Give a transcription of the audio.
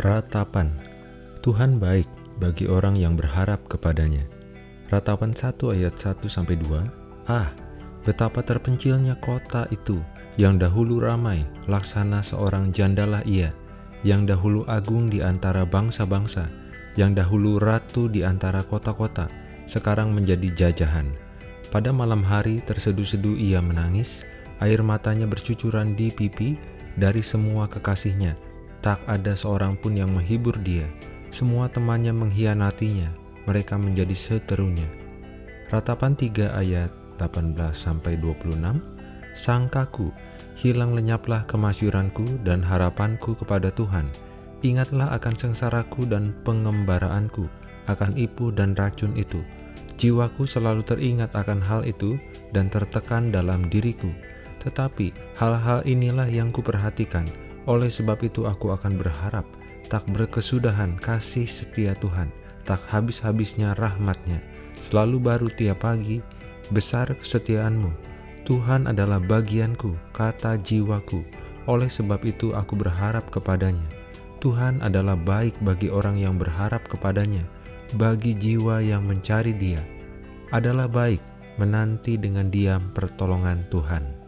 Ratapan Tuhan baik bagi orang yang berharap kepadanya. Ratapan 1 ayat 1-2 Ah, betapa terpencilnya kota itu, yang dahulu ramai, laksana seorang jandalah ia, yang dahulu agung di antara bangsa-bangsa, yang dahulu ratu di antara kota-kota, sekarang menjadi jajahan. Pada malam hari terseduh-seduh ia menangis, air matanya bercucuran di pipi dari semua kekasihnya, Tak ada seorang pun yang menghibur dia. Semua temannya mengkhianatinya. Mereka menjadi seterunya. Ratapan 3 ayat 18-26 Sangkaku, hilang lenyaplah kemasyuranku dan harapanku kepada Tuhan. Ingatlah akan sengsaraku dan pengembaraanku, akan ipu dan racun itu. Jiwaku selalu teringat akan hal itu dan tertekan dalam diriku. Tetapi hal-hal inilah yang kuperhatikan, oleh sebab itu aku akan berharap, tak berkesudahan kasih setia Tuhan, tak habis-habisnya rahmatnya, selalu baru tiap pagi, besar kesetiaanmu. Tuhan adalah bagianku, kata jiwaku, oleh sebab itu aku berharap kepadanya. Tuhan adalah baik bagi orang yang berharap kepadanya, bagi jiwa yang mencari dia. Adalah baik menanti dengan diam pertolongan Tuhan.